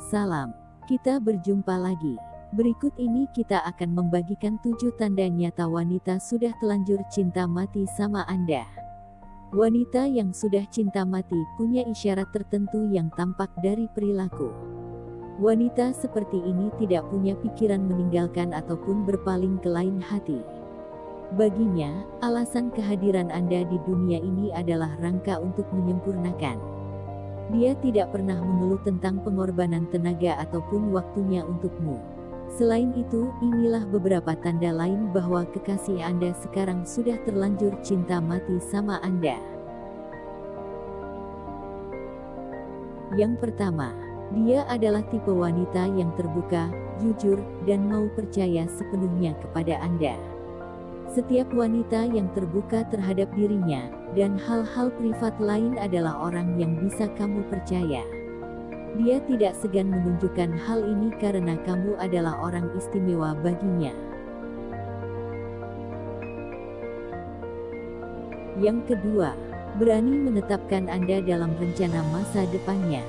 Salam, kita berjumpa lagi. Berikut ini kita akan membagikan tujuh tanda nyata wanita sudah telanjur cinta mati sama Anda. Wanita yang sudah cinta mati punya isyarat tertentu yang tampak dari perilaku. Wanita seperti ini tidak punya pikiran meninggalkan ataupun berpaling ke lain hati. Baginya, alasan kehadiran Anda di dunia ini adalah rangka untuk menyempurnakan. Dia tidak pernah mengeluh tentang pengorbanan tenaga ataupun waktunya untukmu. Selain itu, inilah beberapa tanda lain bahwa kekasih Anda sekarang sudah terlanjur cinta mati sama Anda. Yang pertama, dia adalah tipe wanita yang terbuka, jujur, dan mau percaya sepenuhnya kepada Anda. Setiap wanita yang terbuka terhadap dirinya, dan hal-hal privat lain adalah orang yang bisa kamu percaya. Dia tidak segan menunjukkan hal ini karena kamu adalah orang istimewa baginya. Yang kedua, berani menetapkan Anda dalam rencana masa depannya.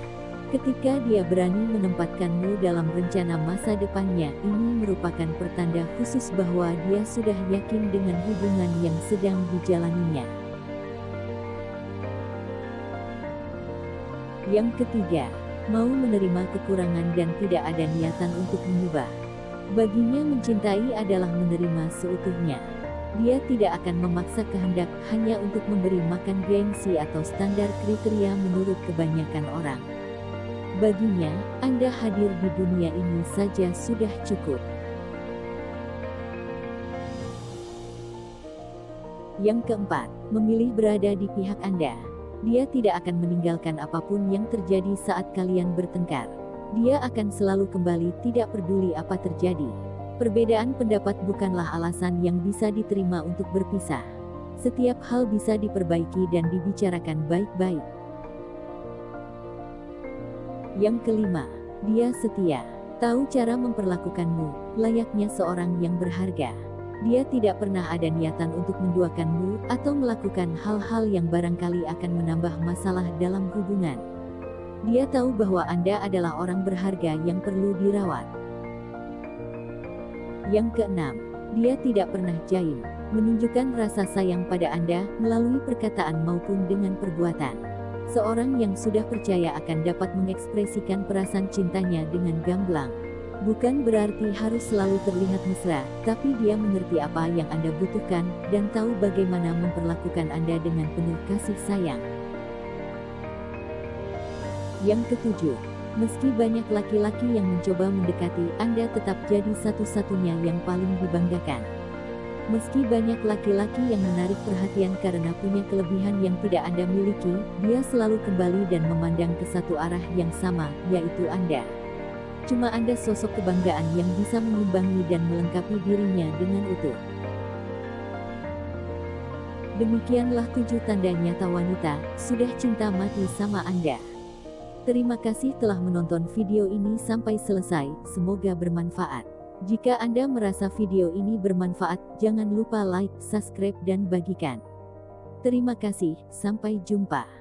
Ketika dia berani menempatkanmu dalam rencana masa depannya, ini merupakan pertanda khusus bahwa dia sudah yakin dengan hubungan yang sedang dijalaninya. Yang ketiga, mau menerima kekurangan dan tidak ada niatan untuk mengubah. Baginya mencintai adalah menerima seutuhnya. Dia tidak akan memaksa kehendak hanya untuk memberi makan gengsi atau standar kriteria menurut kebanyakan orang. Baginya, Anda hadir di dunia ini saja sudah cukup. Yang keempat, memilih berada di pihak Anda. Dia tidak akan meninggalkan apa pun yang terjadi saat kalian bertengkar. Dia akan selalu kembali tidak peduli apa terjadi. Perbedaan pendapat bukanlah alasan yang bisa diterima untuk berpisah. Setiap hal bisa diperbaiki dan dibicarakan baik-baik. Yang kelima, dia setia. Tahu cara memperlakukanmu, layaknya seorang yang berharga. Dia tidak pernah ada niatan untuk menduakanmu atau melakukan hal-hal yang barangkali akan menambah masalah dalam hubungan. Dia tahu bahwa Anda adalah orang berharga yang perlu dirawat. Yang keenam, dia tidak pernah jaim, menunjukkan rasa sayang pada Anda melalui perkataan maupun dengan perbuatan. Seorang yang sudah percaya akan dapat mengekspresikan perasaan cintanya dengan gamblang. Bukan berarti harus selalu terlihat mesra, tapi dia mengerti apa yang Anda butuhkan, dan tahu bagaimana memperlakukan Anda dengan penuh kasih sayang. Yang ketujuh, meski banyak laki-laki yang mencoba mendekati, Anda tetap jadi satu-satunya yang paling dibanggakan. Meski banyak laki-laki yang menarik perhatian karena punya kelebihan yang tidak Anda miliki, dia selalu kembali dan memandang ke satu arah yang sama, yaitu Anda. Cuma Anda sosok kebanggaan yang bisa mengimbangi dan melengkapi dirinya dengan utuh. Demikianlah tujuh tanda nyata wanita, sudah cinta mati sama Anda. Terima kasih telah menonton video ini sampai selesai, semoga bermanfaat. Jika Anda merasa video ini bermanfaat, jangan lupa like, subscribe dan bagikan. Terima kasih, sampai jumpa.